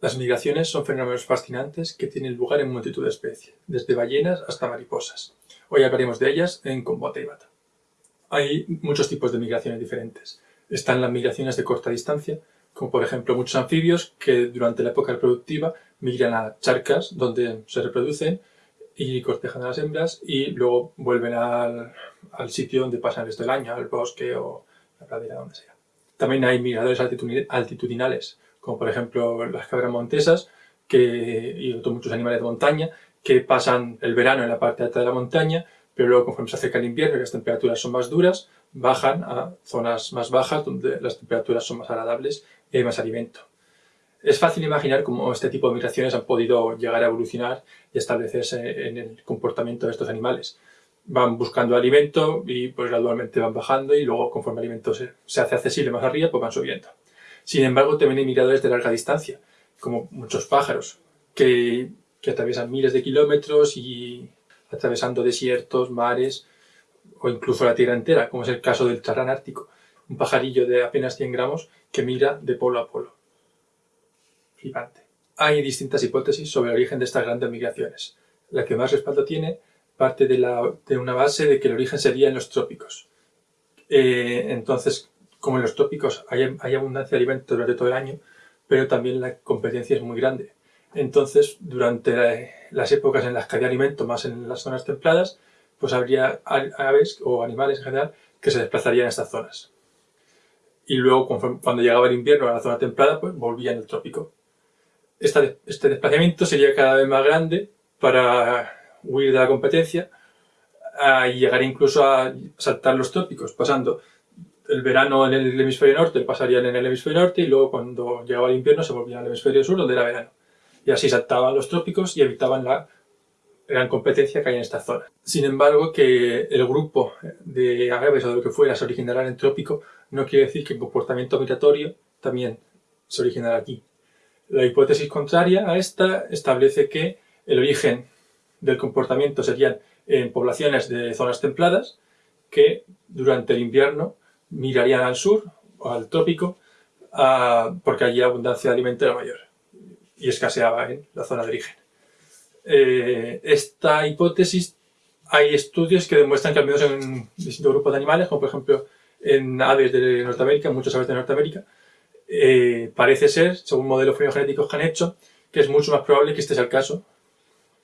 Las migraciones son fenómenos fascinantes que tienen lugar en multitud de especies, desde ballenas hasta mariposas. Hoy hablaremos de ellas en Combate y Bata. Hay muchos tipos de migraciones diferentes. Están las migraciones de corta distancia, como por ejemplo muchos anfibios que durante la época reproductiva migran a charcas donde se reproducen y cortejan a las hembras y luego vuelven al, sitio donde pasan el resto del año, al bosque o la pradera, donde sea. También hay migradores altitudinales, como por ejemplo las cabras montesas que, y otros muchos animales de montaña que pasan el verano en la parte alta de la montaña, pero luego conforme se acerca el invierno y las temperaturas son más duras, bajan a zonas más bajas donde las temperaturas son más agradables y hay más alimento. Es fácil imaginar cómo este tipo de migraciones han podido llegar a evolucionar y establecerse en el comportamiento de estos animales. Van buscando alimento y pues gradualmente van bajando y luego conforme el alimento se, se hace accesible más arriba, pues van subiendo. Sin embargo, también hay migradores de larga distancia, como muchos pájaros, que, atraviesan miles de kilómetros y atravesando desiertos, mares o incluso la Tierra entera, como es el caso del charrán ártico, un pajarillo de apenas 100 gramos que migra de polo a polo. Flipante. Hay distintas hipótesis sobre el origen de estas grandes migraciones. La que más respaldo tiene parte de, la, de una base de que el origen sería en los trópicos. Eh, entonces, como en los trópicos hay, hay abundancia de alimentos durante todo el año, pero también la competencia es muy grande. Entonces, durante las épocas en las que había alimento, más en las zonas templadas, pues habría aves o animales en general que se desplazarían a estas zonas. Y luego, cuando llegaba el invierno a la zona templada, pues volvían al trópico. este desplazamiento sería cada vez más grande para huir de la competencia y llegar incluso a saltar los trópicos, pasando el verano en el hemisferio norte, pasarían en el hemisferio norte y luego cuando llegaba el invierno se volvían al hemisferio sur, donde era verano. Y así saltaban los trópicos y evitaban la gran competencia que hay en esta zona. Sin embargo, que el grupo de aves o de lo que fuera se originara en el trópico no quiere decir que el comportamiento migratorio también se originara aquí. La hipótesis contraria a esta establece que el origen del comportamiento serían en poblaciones de zonas templadas que durante el invierno migrarían al sur o al trópico porque allí la abundancia de alimento era mayor y escaseaba en la zona de origen. Eh, esta hipótesis hay estudios que demuestran que al menos en distintos grupos de animales, como por ejemplo en aves de Norteamérica, muchas aves de Norteamérica, eh, parece ser, según modelos filogenéticos que han hecho, que es mucho más probable que este sea el caso,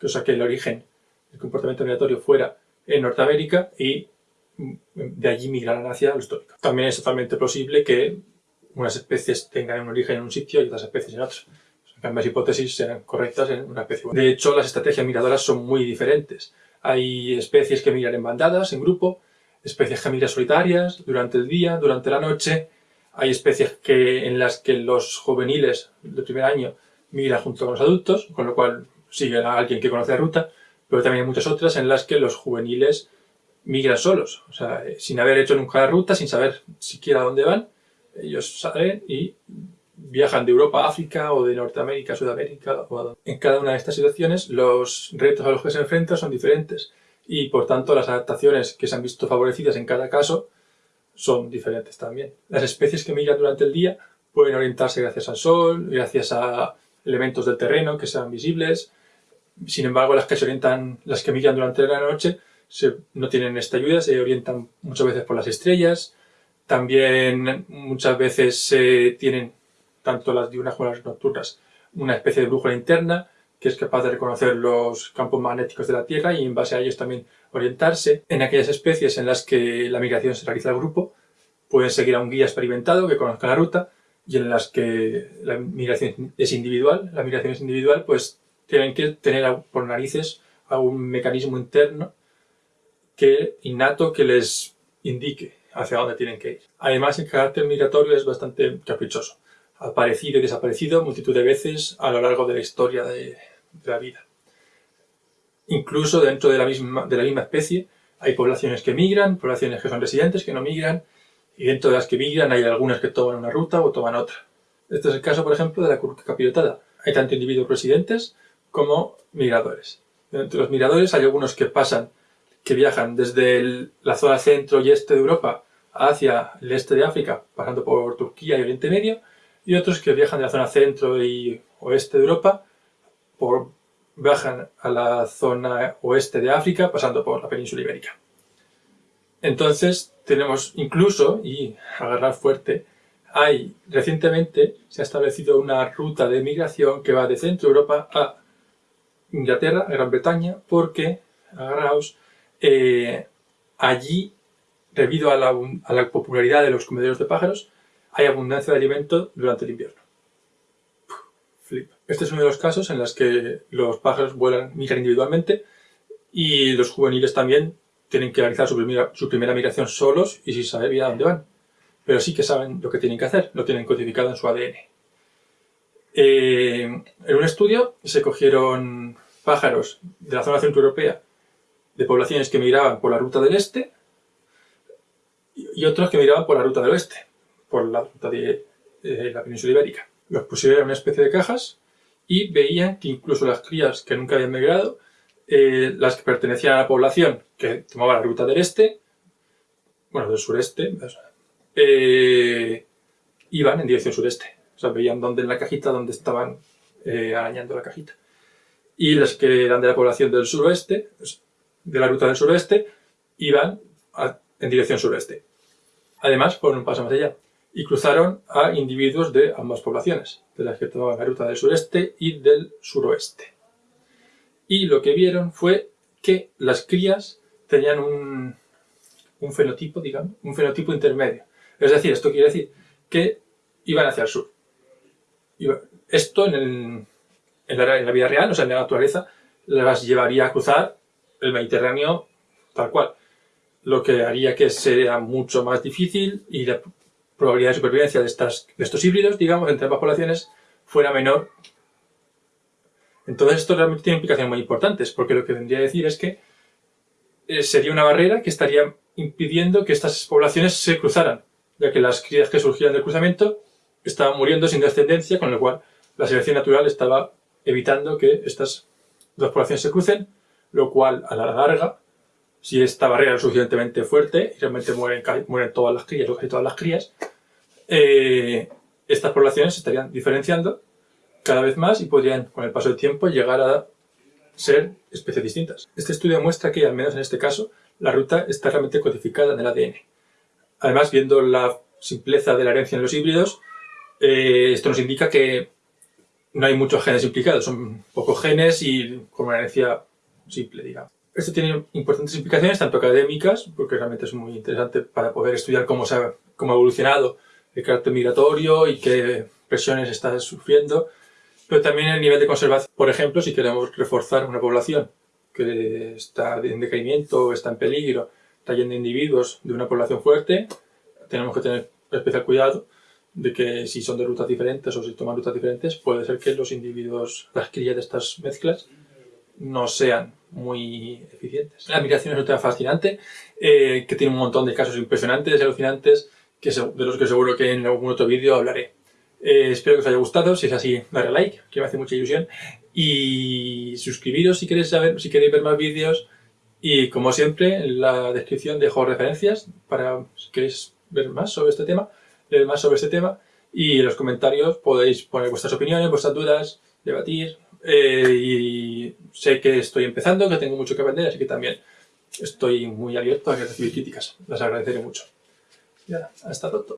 o sea que el origen del comportamiento migratorio fuera en Norteamérica y de allí migraran hacia los trópicos. También es totalmente posible que unas especies tengan un origen en un sitio y otras especies en otro. ambas hipótesis sean correctas en una especie. De hecho, las estrategias migradoras son muy diferentes. Hay especies que migran en bandadas, en grupo, especies que migran solitarias, durante el día, durante la noche. Hay especies que, en las que los juveniles del primer año migran junto con los adultos, con lo cual siguen a alguien que conoce la ruta, pero también hay muchas otras en las que los juveniles migran solos, o sea, eh, sin haber hecho nunca la ruta, sin saber siquiera dónde van, ellos salen y viajan de Europa a África o de Norteamérica a Sudamérica. En cada una de estas situaciones los retos a los que se enfrentan son diferentes y por tanto las adaptaciones que se han visto favorecidas en cada caso son diferentes también. Las especies que migran durante el día pueden orientarse gracias al sol, gracias a elementos del terreno que sean visibles. Sin embargo, las que se orientan, las que migran durante la noche no tienen esta ayuda, se orientan muchas veces por las estrellas. También muchas veces se tienen, tanto las diurnas como las nocturnas, una especie de brújula interna que es capaz de reconocer los campos magnéticos de la Tierra y en base a ellos también orientarse. En aquellas especies en las que la migración se realiza al grupo, pueden seguir a un guía experimentado que conozca la ruta y en las que la migración es individual, la migración es individual, pues tienen que tener por narices algún mecanismo interno que innato que les indique hacia dónde tienen que ir. Además, el carácter migratorio es bastante caprichoso. Ha aparecido y desaparecido multitud de veces a lo largo de la historia de, la vida. Incluso dentro de la, misma, de la misma especie hay poblaciones que migran, poblaciones que son residentes, que no migran, y dentro de las que migran hay algunas que toman una ruta o toman otra. Este es el caso, por ejemplo, de la curca capirotada. Hay tanto individuos residentes como migradores. Entre los migradores hay algunos que pasan que viajan desde la zona centro y este de Europa hacia el este de África, pasando por Turquía y Oriente Medio, y otros que viajan de la zona centro y oeste de Europa, por, bajan a la zona oeste de África, pasando por la península ibérica. Entonces tenemos incluso, y agarrar fuerte, hay recientemente se ha establecido una ruta de migración que va de Centro Europa a Inglaterra, a Gran Bretaña, porque, agarraos, eh, allí, debido a la, popularidad de los comederos de pájaros, hay abundancia de alimento durante el invierno. flip. Este es uno de los casos en los que los pájaros vuelan, migran individualmente y los juveniles también tienen que realizar su primera, migración solos y sin saber bien a dónde van. Pero sí que saben lo que tienen que hacer, lo tienen codificado en su ADN. Eh, en un estudio se cogieron pájaros de la zona centroeuropea de poblaciones que migraban por la ruta del este y otros que migraban por la ruta del oeste, por la ruta de, la península ibérica. Los pusieron en una especie de cajas y veían que incluso las crías que nunca habían migrado, eh, las que pertenecían a la población que tomaba la ruta del este, bueno, del sureste, eh, iban en dirección sureste. O sea, veían dónde en la cajita, dónde estaban eh, arañando la cajita. Y las que eran de la población del suroeste, de la ruta del suroeste, iban en dirección sureste. Además, fueron un paso más allá y cruzaron a individuos de ambas poblaciones, de las que tomaban la ruta del sureste y del suroeste. Y lo que vieron fue que las crías tenían un, un fenotipo, digamos, un fenotipo intermedio. Es decir, esto quiere decir que iban hacia el sur. Esto en, la, vida real, o sea, en la naturaleza, las llevaría a cruzar el Mediterráneo tal cual. Lo que haría que sea mucho más difícil y la probabilidad de supervivencia de, estas, de estos híbridos, digamos, entre ambas poblaciones, fuera menor. Entonces esto realmente tiene implicaciones muy importantes, porque lo que vendría a decir es que eh, sería una barrera que estaría impidiendo que estas poblaciones se cruzaran, ya que las crías que surgían del cruzamiento estaban muriendo sin descendencia, con lo cual la selección natural estaba evitando que estas dos poblaciones se crucen, lo cual a la larga, si esta barrera es suficientemente fuerte y realmente mueren, mueren todas las crías o casi todas las crías, eh, estas poblaciones se estarían diferenciando cada vez más y podrían, con el paso del tiempo, llegar a ser especies distintas. Este estudio muestra que, al menos en este caso, la ruta está realmente codificada en el ADN. Además, viendo la simpleza de la herencia en los híbridos, eh, esto nos indica que no hay muchos genes implicados, son pocos genes y con una herencia simple, digamos. Esto tiene importantes implicaciones, tanto académicas, porque realmente es muy interesante para poder estudiar cómo, se ha, cómo ha evolucionado el carácter migratorio y qué presiones está sufriendo, pero también el nivel de conservación. Por ejemplo, si queremos reforzar una población que está en decaimiento, está en peligro, está individuos de una población fuerte, tenemos que tener especial cuidado de que si son de rutas diferentes o si toman rutas diferentes, puede ser que los individuos, las crías de estas mezclas, no sean muy eficientes. La migración es un tema fascinante, eh, que tiene un montón de casos impresionantes y alucinantes, que de los que seguro que en algún otro vídeo hablaré. Eh, espero que os haya gustado, si es así, darle like, que me hace mucha ilusión, y suscribiros si queréis saber, si queréis ver más vídeos, y como siempre, en la descripción dejo referencias para si queréis ver más sobre este tema leer más sobre este tema y en los comentarios podéis poner vuestras opiniones, vuestras dudas, debatir eh, y sé que estoy empezando, que tengo mucho que aprender, así que también estoy muy abierto a recibir críticas. Las agradeceré mucho. Ya, hasta pronto.